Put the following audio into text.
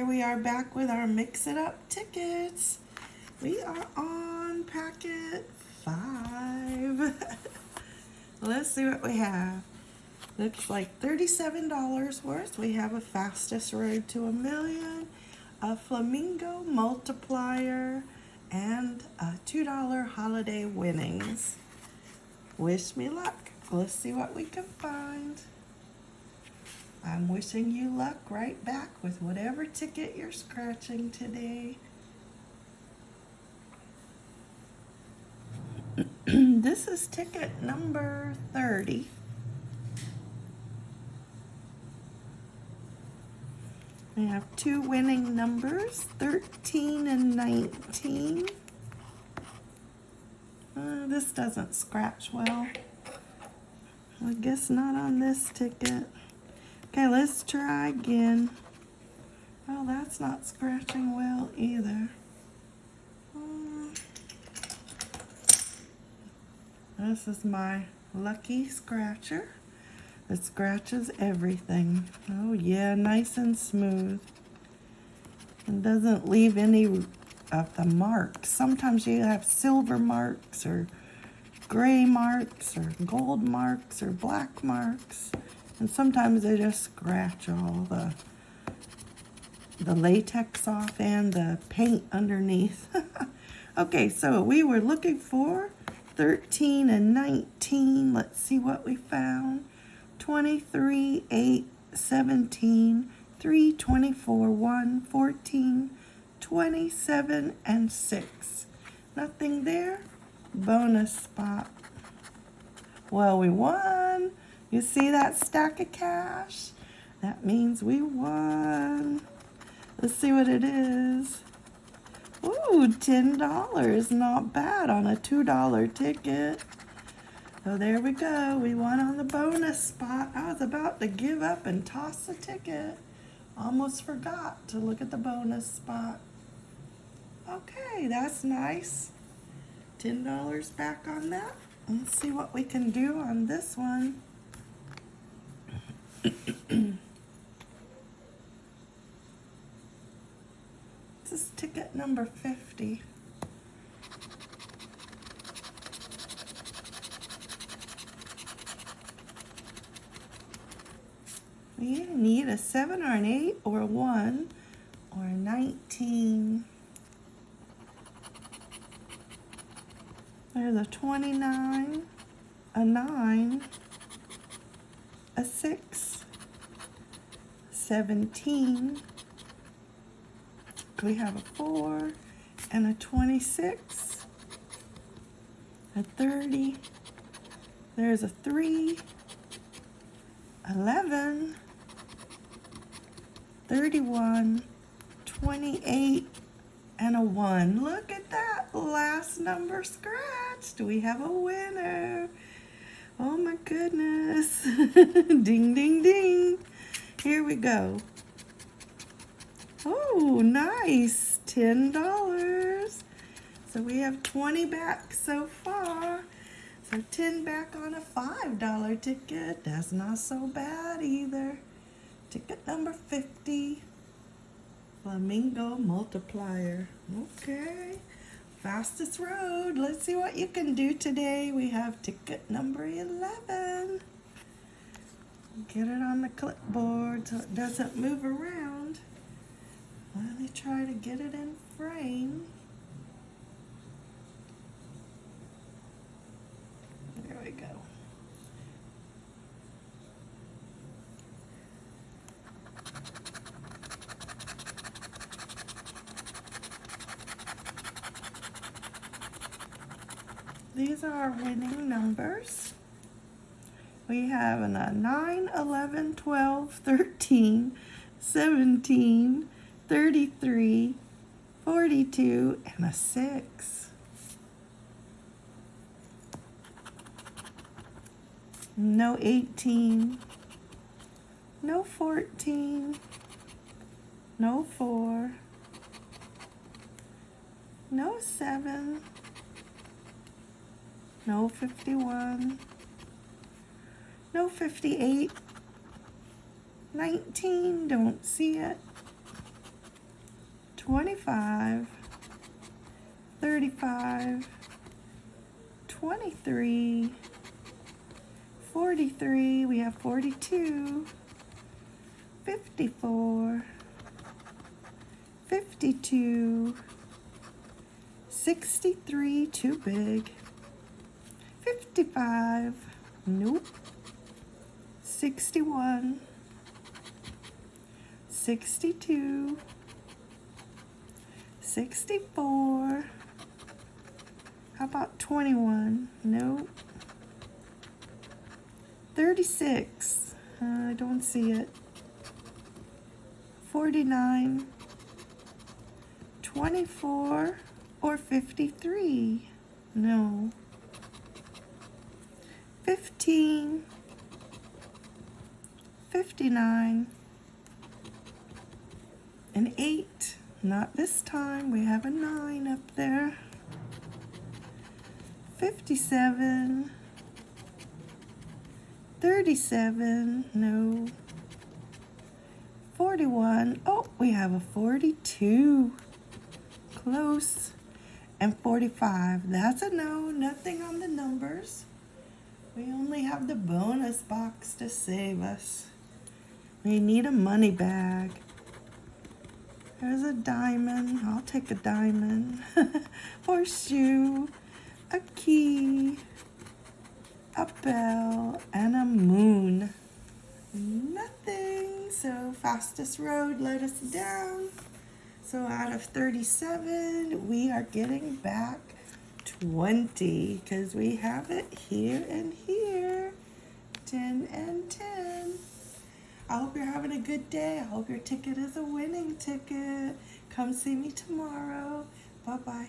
here we are back with our Mix It Up tickets. We are on packet five. Let's see what we have. Looks like $37 worth. We have a Fastest Road to a Million, a Flamingo Multiplier, and a $2 Holiday Winnings. Wish me luck. Let's see what we can find. I'm wishing you luck right back with whatever ticket you're scratching today. this is ticket number 30. We have two winning numbers, 13 and 19. Uh, this doesn't scratch well. I guess not on this ticket. Okay, let's try again. Oh, that's not scratching well either. Hmm. This is my lucky scratcher. It scratches everything. Oh yeah, nice and smooth. And doesn't leave any of the marks. Sometimes you have silver marks or gray marks or gold marks or black marks. And sometimes they just scratch all the the latex off and the paint underneath. okay, so we were looking for 13 and 19. Let's see what we found. 23, 8, 17, 3, 24, 1, 14, 27, and 6. Nothing there. Bonus spot. Well, we won. You see that stack of cash? That means we won. Let's see what it is. Ooh, $10. Not bad on a $2 ticket. So there we go. We won on the bonus spot. I was about to give up and toss the ticket. Almost forgot to look at the bonus spot. Okay, that's nice. $10 back on that. Let's see what we can do on this one. This is ticket number 50. We need a 7 or an 8 or a 1 or a 19. There's a 29, a 9, a 6, 17. We have a 4 and a 26, a 30. There's a 3, 11, 31, 28, and a 1. Look at that last number scratched. Do we have a winner. Oh my goodness. ding, ding, ding. Here we go. Oh, nice. $10. So we have 20 back so far. So 10 back on a $5 ticket. That's not so bad either. Ticket number 50. Flamingo multiplier. Okay. Fastest road. Let's see what you can do today. We have ticket number 11. Get it on the clipboard so it doesn't move around. Let me try to get it in frame. There we go. These are our winning numbers. We have a 9, 11, 12, 13, 17, 33, 42, and a 6. No 18, no 14, no 4, no 7, no 51, no 58, 19, don't see it, 25, 35, 23, 43, we have 42, 54, 52, 63, too big, 55, nope, 61, 62, 64, how about 21, nope, 36, uh, I don't see it, 49, 24, or 53, no, 15, 59, an 8, not this time, we have a 9 up there, 57, 37, no, 41, oh, we have a 42, close, and 45, that's a no, nothing on the numbers. We only have the bonus box to save us. We need a money bag. There's a diamond. I'll take a diamond. Horseshoe. A key. A bell. And a moon. Nothing. So fastest road let us down. So out of 37, we are getting back 20 because we have it here and here. 10 and 10. I hope you're having a good day. I hope your ticket is a winning ticket. Come see me tomorrow. Bye-bye.